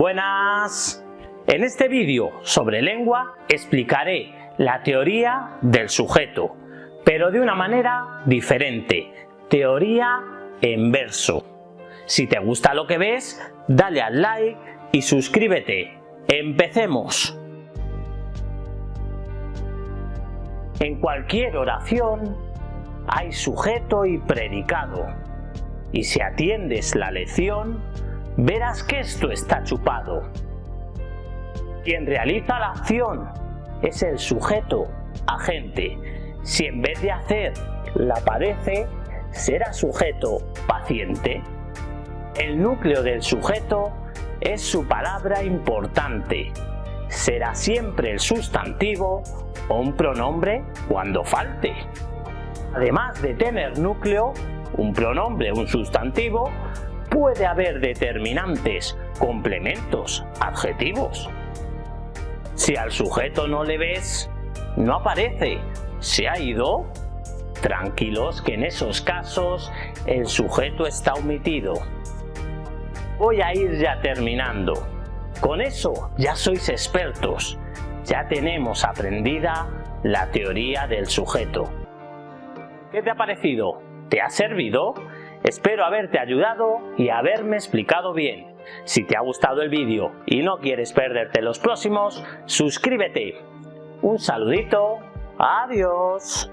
Buenas. En este vídeo sobre lengua explicaré la teoría del sujeto, pero de una manera diferente, teoría en verso. Si te gusta lo que ves, dale al like y suscríbete. ¡Empecemos! En cualquier oración hay sujeto y predicado, y si atiendes la lección, verás que esto está chupado. Quien realiza la acción es el sujeto agente. Si en vez de hacer la padece, será sujeto paciente. El núcleo del sujeto es su palabra importante. Será siempre el sustantivo o un pronombre cuando falte. Además de tener núcleo, un pronombre, un sustantivo, puede haber determinantes, complementos, adjetivos. Si al sujeto no le ves, no aparece, se ha ido. Tranquilos que en esos casos el sujeto está omitido. Voy a ir ya terminando. Con eso ya sois expertos. Ya tenemos aprendida la teoría del sujeto. ¿Qué te ha parecido? ¿Te ha servido? Espero haberte ayudado y haberme explicado bien. Si te ha gustado el vídeo y no quieres perderte los próximos, suscríbete. Un saludito. Adiós.